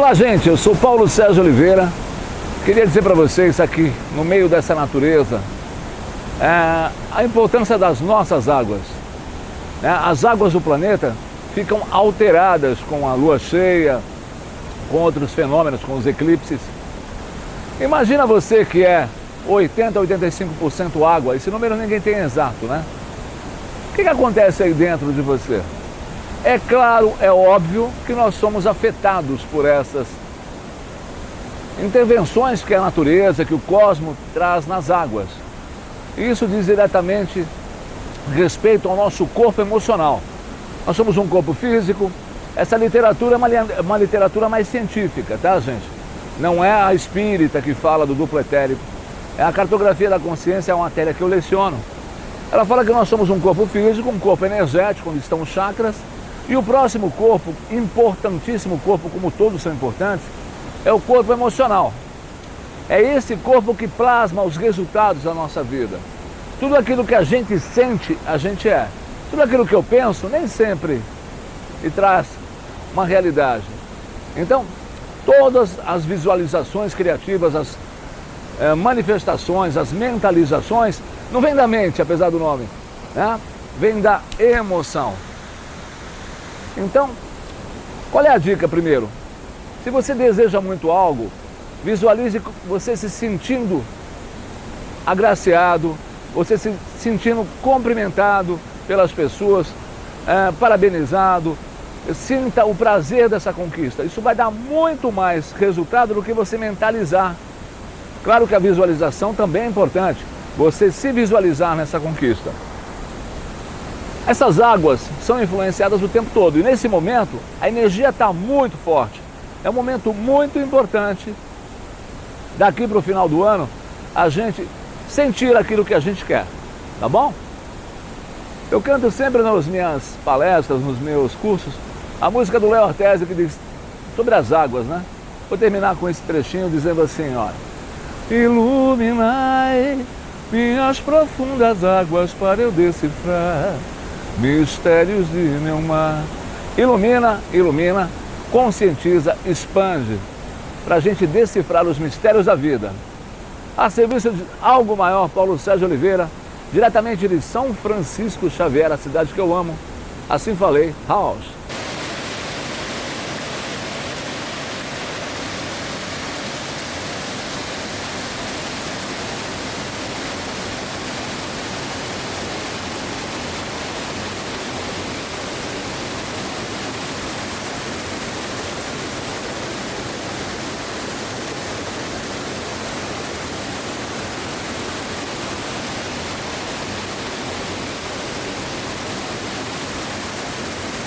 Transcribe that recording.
Olá gente, eu sou Paulo Sérgio Oliveira Queria dizer para vocês aqui, no meio dessa natureza é, A importância das nossas águas é, As águas do planeta ficam alteradas com a lua cheia Com outros fenômenos, com os eclipses Imagina você que é 80, 85% água Esse número ninguém tem exato, né? O que, que acontece aí dentro de você? É claro, é óbvio que nós somos afetados por essas intervenções que a natureza, que o cosmos traz nas águas. Isso diz diretamente respeito ao nosso corpo emocional. Nós somos um corpo físico, essa literatura é uma, uma literatura mais científica, tá gente? Não é a espírita que fala do duplo etérico, é a cartografia da consciência, é uma matéria que eu leciono. Ela fala que nós somos um corpo físico, um corpo energético, onde estão os chakras, e o próximo corpo, importantíssimo corpo, como todos são importantes, é o corpo emocional. É esse corpo que plasma os resultados da nossa vida. Tudo aquilo que a gente sente, a gente é. Tudo aquilo que eu penso, nem sempre me traz uma realidade. Então, todas as visualizações criativas, as é, manifestações, as mentalizações, não vem da mente, apesar do nome, né? vem da emoção. Então, qual é a dica primeiro? Se você deseja muito algo, visualize você se sentindo agraciado, você se sentindo cumprimentado pelas pessoas, é, parabenizado, sinta o prazer dessa conquista. Isso vai dar muito mais resultado do que você mentalizar. Claro que a visualização também é importante, você se visualizar nessa conquista. Essas águas são influenciadas o tempo todo e nesse momento a energia está muito forte. É um momento muito importante daqui para o final do ano a gente sentir aquilo que a gente quer, tá bom? Eu canto sempre nas minhas palestras, nos meus cursos, a música do Léo Ortese que diz sobre as águas, né? Vou terminar com esse trechinho dizendo assim, olha. Iluminai minhas profundas águas para eu decifrar mistérios de meu mar. Ilumina, ilumina, conscientiza, expande, para a gente decifrar os mistérios da vida. A serviço de algo maior, Paulo Sérgio Oliveira, diretamente de São Francisco Xavier, a cidade que eu amo. Assim falei, House.